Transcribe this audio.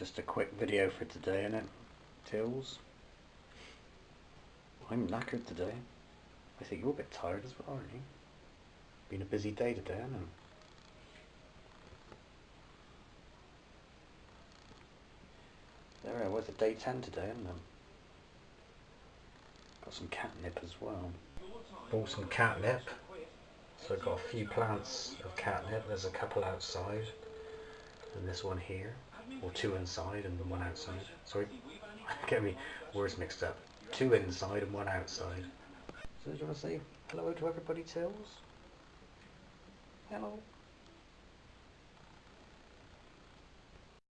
Just a quick video for today, innit? Tills. I'm knackered today. I think you're a bit tired as well, aren't you? Been a busy day today, know. There I was at day 10 today, um, got some catnip as well. Bought some catnip. So I've got a few plants of catnip. There's a couple outside, and this one here, or two inside and one outside. Sorry, get me words mixed up. Two inside and one outside. So do you want to say hello to everybody, Tills? Hello.